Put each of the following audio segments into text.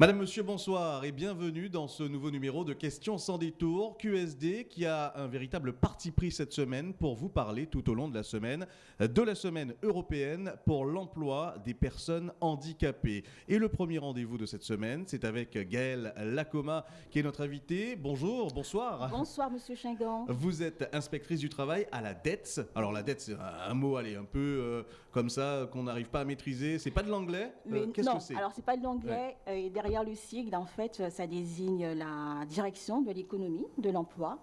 Madame, Monsieur, bonsoir et bienvenue dans ce nouveau numéro de Questions sans détour. QSD qui a un véritable parti pris cette semaine pour vous parler tout au long de la semaine de la semaine européenne pour l'emploi des personnes handicapées. Et le premier rendez-vous de cette semaine, c'est avec Gaëlle Lacoma qui est notre invitée. Bonjour, bonsoir. Bonsoir Monsieur Chingan. Vous êtes inspectrice du travail à la DETS. Alors la DETS, c'est un mot, allez, un peu euh, comme ça qu'on n'arrive pas à maîtriser. C'est pas de l'anglais Euh, Qu'est-ce non, que c'est? alors c'est pas de l'anglais. euh, et derrière le sigle, en fait, euh, ça désigne la direction de l'économie, de l'emploi,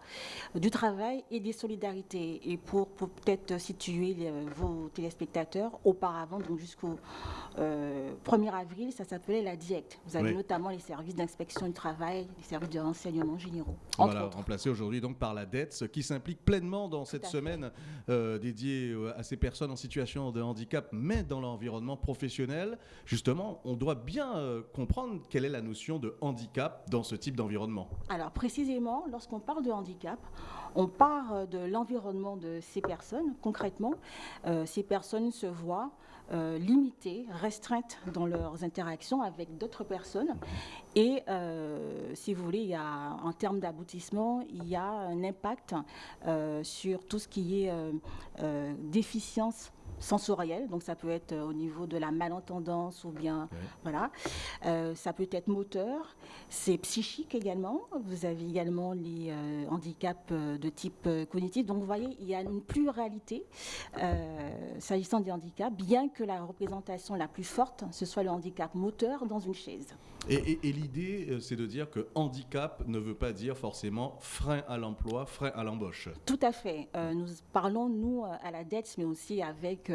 euh, du travail et des solidarités. Et pour, pour peut-être situer les- vos téléspectateurs, auparavant, donc jusqu'au euh, 1er avril, ça s'appelait la DIECT. Vous avez Oui. notamment les services d'inspection du travail, les services de renseignement généraux, On va la autres. remplacer aujourd'hui donc par la DETS qui s'implique pleinement dans cette semaine euh, dédiée euh, à ces personnes en situation de handicap, mais dans l'environnement professionnel. Justement, on doit bien euh, comprendre quelle est la notion de handicap dans ce type d'environnement. Alors précisément, lorsqu'on parle de handicap, on part de l'environnement de ces personnes. Concrètement, euh, ces personnes se voient euh, limitées, restreintes dans leurs interactions avec d'autres personnes. Et euh, si vous voulez, il y a, en termes d'aboutissement, il y a un impact euh, sur tout ce qui est euh, euh, déficience sensorielle, donc ça peut être euh, au niveau de la malentendance ou bien voilà, Euh, ça peut être moteur, c'est psychique également. Vous avez également les euh, handicaps de type cognitif. Donc vous voyez, il y a une pluralité euh, s'agissant des handicaps, bien que la représentation la plus forte, ce soit le handicap moteur dans une chaise. Et, et- et l'idée, c'est de dire que handicap ne veut pas dire forcément frein à l'emploi, frein à l'embauche. Tout à fait. Nous parlons, nous, à la DETS, mais aussi avec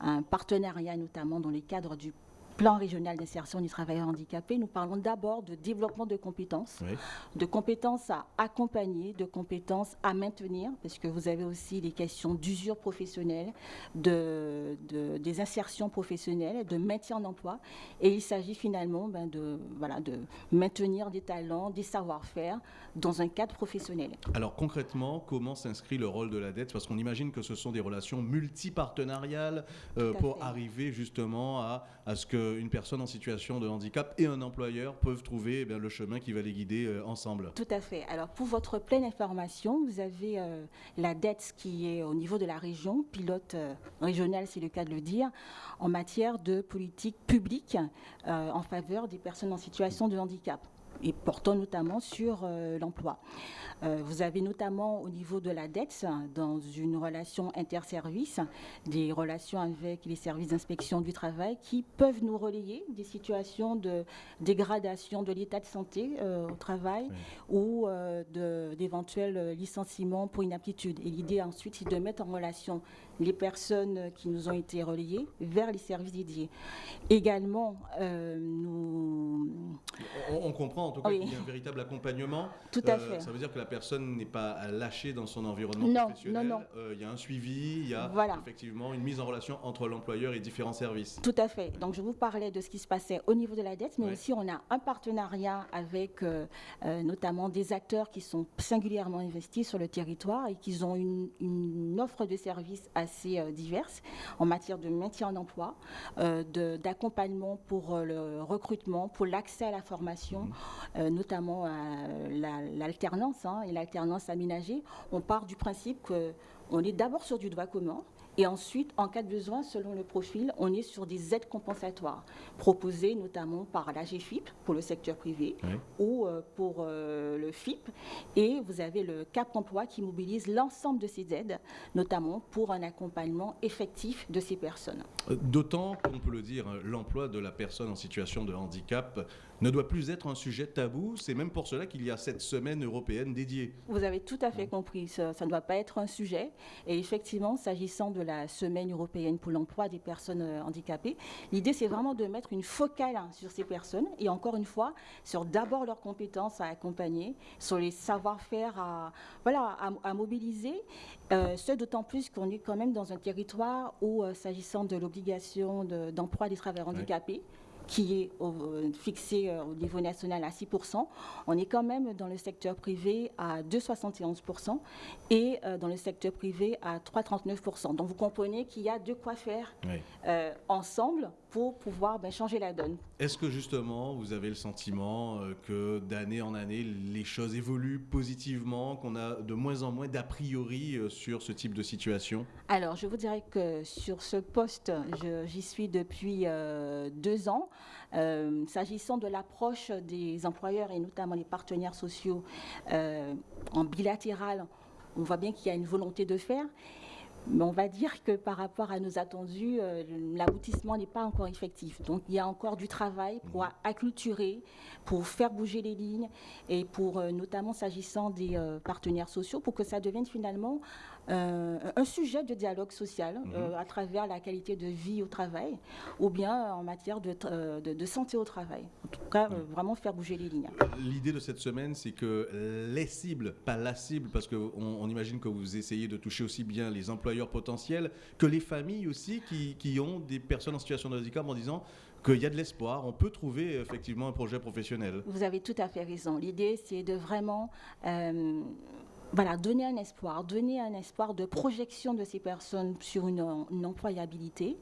un partenariat, notamment dans le cadre du plan régional d'insertion du travailleur handicapé. Nous parlons d'abord de développement de compétences. Oui. de compétences à accompagner, de compétences à maintenir, parce que vous avez aussi les questions d'usure professionnelle, de, de- des insertions professionnelles, de maintien en emploi. Et il s'agit finalement ben, de, voilà, de maintenir des talents, des savoir-faire dans un cadre professionnel. Alors concrètement, comment s'inscrit le rôle de la dette? Parce qu'on imagine que ce sont des relations multipartenariales euh, pour fait. arriver justement à, à ce qu'une personne en situation de handicap et un employeur peuvent trouver eh le chemin qui va les guider euh, ensemble. Tout à fait. Alors, pour votre pleine information, vous avez euh, la DETS qui est au niveau de la région, pilote euh, régional, c'est le cas de le dire, en matière de politique publique euh, en faveur des personnes en situation de handicap et portant notamment sur euh, l'emploi. Euh, vous avez notamment au niveau de la DETS, dans une relation interservice, des relations avec les services d'inspection du travail qui peuvent nous relayer des situations de dégradation de l'état de santé euh, au travail Oui. ou d'éventuels licenciements pour inaptitude. Et l'idée ensuite, c'est de mettre en relation les personnes qui nous ont été relayées vers les services dédiés. Également, euh, nous... On, on comprend en tout cas Oui. qu'il y a un véritable accompagnement. Tout à Euh, fait. Ça veut dire que la personne n'est pas lâchée dans son environnement Non, professionnel. non, non. Euh, il y a un suivi, il y a Voilà. effectivement une mise en relation entre l'employeur et différents services. Tout à fait. Donc, je vous parlais de ce qui se passait au niveau de la dette, mais Ouais. aussi on a un partenariat avec notamment des acteurs qui sont singulièrement investis sur le territoire et qui ont une, une offre de services assez euh, diverse en matière de maintien en emploi, euh, d'accompagnement pour euh, le recrutement, pour l'accès à la formation, euh, notamment à la- l'alternance hein, et l'alternance aménagée. On part du principe qu'on est d'abord sur du droit commun. Et ensuite, en cas de besoin, selon le profil, on est sur des aides compensatoires proposées notamment par la GFIP pour le secteur privé Oui. ou euh, pour euh, le FIP. Et vous avez le CAP emploi qui mobilise l'ensemble de ces aides, notamment pour un accompagnement effectif de ces personnes. Euh, D'autant qu'on peut le dire, hein, l'emploi de la personne en situation de handicap ne doit plus être un sujet tabou. C'est même pour cela qu'il y a cette semaine européenne dédiée. Vous avez tout à fait compris, ça ça ne doit pas être un sujet. Et effectivement, s'agissant de la semaine européenne pour l'emploi des personnes euh, handicapées, l'idée c'est vraiment de mettre une focale hein, sur ces personnes et encore une fois, sur d'abord leurs compétences à accompagner, sur les savoir-faire à, voilà, à, à mobiliser, euh, ce d'autant plus qu'on est quand même dans un territoire où, euh, s'agissant de l'obligation de- d'emploi des travailleurs handicapés, qui est euh, fixé euh, au niveau national à 6%. On est quand même dans le secteur privé à 2,71% et euh, dans le secteur privé à 3,39%. Donc vous comprenez qu'il y a de quoi faire Oui. euh, ensemble pour pouvoir ben, changer la donne. Est-ce que justement vous avez le sentiment que d'année en année les choses évoluent positivement, qu'on a de moins en moins d'a priori sur ce type de situation? Alors je vous dirais que sur ce poste, j'y suis depuis euh, deux ans. S'agissant de l'approche des employeurs et notamment les partenaires sociaux en bilatéral, on voit bien qu'il y a une volonté de faire. Mais on va dire que par rapport à nos attendus, euh, l'aboutissement n'est pas encore effectif. Donc il y a encore du travail pour mhm. acculturer, pour faire bouger les lignes et pour, euh, notamment s'agissant des euh, partenaires sociaux, pour que ça devienne finalement euh, un sujet de dialogue social mhm. euh, à travers la qualité de vie au travail ou bien en matière de, euh, de, santé au travail. En tout cas, mhm. vraiment faire bouger les lignes. L'idée de cette semaine, c'est que les cibles, pas la cible, parce qu'on on imagine que vous essayez de toucher aussi bien les employeurs potentiels que les familles aussi qui, qui ont des personnes en situation de handicap en disant qu'il y a de l'espoir, on peut trouver effectivement un projet professionnel. Vous avez tout à fait raison. L'idée, c'est de vraiment voilà, donner un espoir, donner un espoir de projection de ces personnes sur une, employabilité.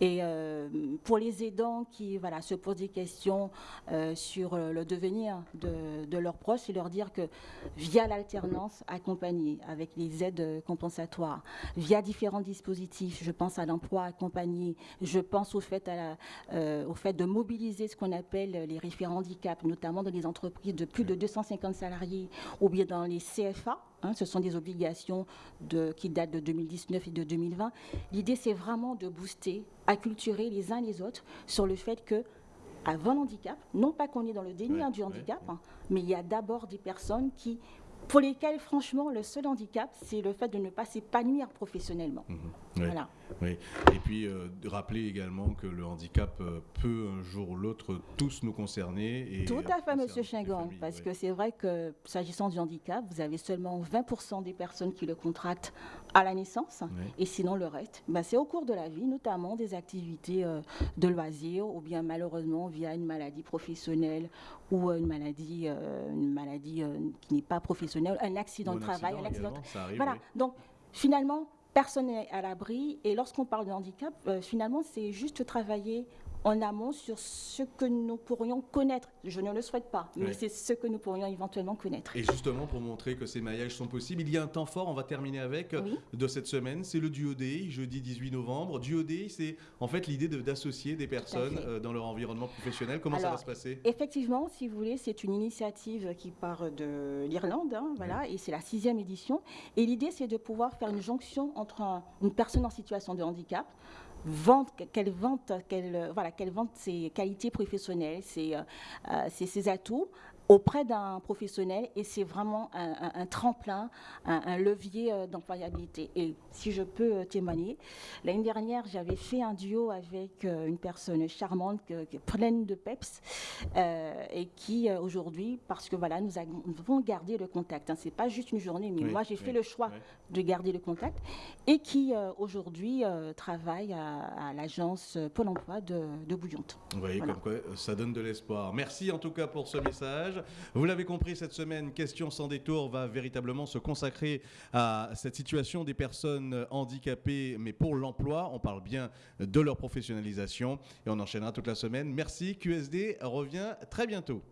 Et euh, pour les aidants qui voilà, se posent des questions euh, sur le devenir de, leurs proches, c'est leur dire que via l'alternance accompagnée avec les aides compensatoires, via différents dispositifs, je pense à l'emploi accompagné, je pense au fait, euh, au fait de mobiliser ce qu'on appelle les référents handicap, notamment dans les entreprises de plus de 250 salariés ou bien dans les CFA Hein, ce sont des obligations qui datent de 2019 et de 2020. L'idée, c'est vraiment de booster, acculturer les uns les autres sur le fait que avant l'handicap, non pas qu'on est dans le déni hein, du handicap, hein, mais il y a d'abord des personnes qui pour lesquels, franchement, le seul handicap, c'est le fait de ne pas s'épanouir professionnellement. Mhm. Voilà. Oui. Et puis, euh, rappeler également que le handicap euh, peut un jour ou l'autre tous nous concerner. Et Tout à fait, Monsieur Chingang, parce que c'est vrai que s'agissant du handicap, vous avez seulement 20% des personnes qui le contractent à la naissance, et sinon le reste, ben, c'est au cours de la vie, notamment des activités euh, de loisirs, ou bien malheureusement via une maladie professionnelle ou une maladie, une maladie qui n'est pas professionnelle, un accident de travail, un accident. voilà. Donc finalement, personne n'est à l'abri. Et lorsqu'on parle de handicap, euh, finalement, c'est juste travailler en amont sur ce que nous pourrions connaître. Je ne le souhaite pas, mais c'est ce que nous pourrions éventuellement connaître. Et justement, pour montrer que ces maillages sont possibles, il y a un temps fort, on va terminer avec, de cette semaine, c'est le Duo Day, jeudi 18 novembre. Duo Day, c'est en fait l'idée d'associer des personnes euh, dans leur environnement professionnel. Comment ça va se passer? Effectivement, si vous voulez, c'est une initiative qui part de l'Irlande, hein, voilà, et c'est la sixième édition. Et l'idée, c'est de pouvoir faire une jonction entre une personne en situation de handicap, qu'elle vante, qu'elle voilà, qu'elle vante ses qualités professionnelles, ses, euh, euh, ses atouts, auprès d'un professionnel et c'est vraiment un, tremplin, un, levier euh, d'employabilité. Et si je peux euh, témoigner, l'année dernière, j'avais fait un duo avec euh, une personne charmante, pleine de peps, et qui aujourd'hui, parce que voilà, nous avons gardé le contact. Hein, c'est pas juste une journée, mais moi j'ai fait le choix de garder le contact, et qui aujourd'hui travaille à, l'agence Pôle Emploi de, de Bouillante. Vous voyez comme quoi ça donne de l'espoir. Merci en tout cas pour ce message. Vous l'avez compris, cette semaine, Question sans détour va véritablement se consacrer à cette situation des personnes handicapées, mais pour l'emploi. On parle bien de leur professionnalisation et on enchaînera toute la semaine. Merci. QSD revient très bientôt.